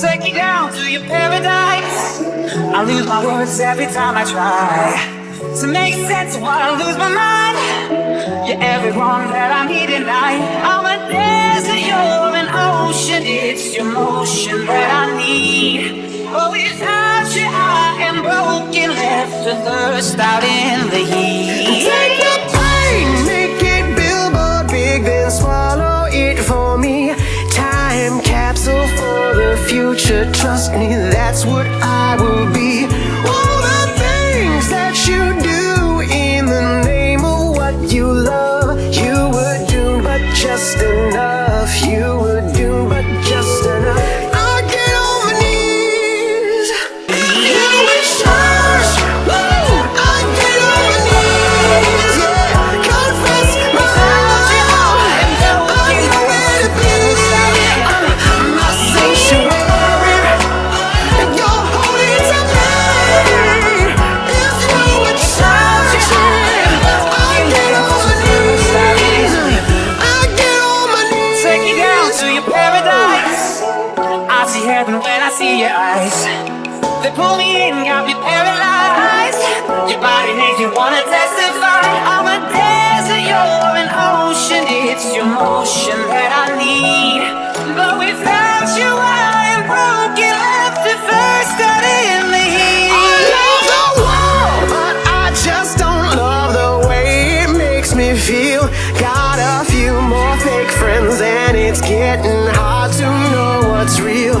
Take me down to your paradise. I lose my words every time I try. To make sense of why I lose my mind. You're everyone that I need tonight I'm a desert, you're an ocean It's your motion that I need. But without you I am broken Left to thirst out in the heat. Future. Trust me, that's what I will be. All the things that you do in the name of what you love, you would do, but just enough. You eyes. They pull me in, got me paralyzed. Your body makes me wanna testify. I'm a desert, you're an ocean. It's your motion that I need. But without you, I am broken, left to first out in the heat. I love the world, but I just don't love the way it makes me feel. Got a few more fake friends, and it's getting hard to know what's real.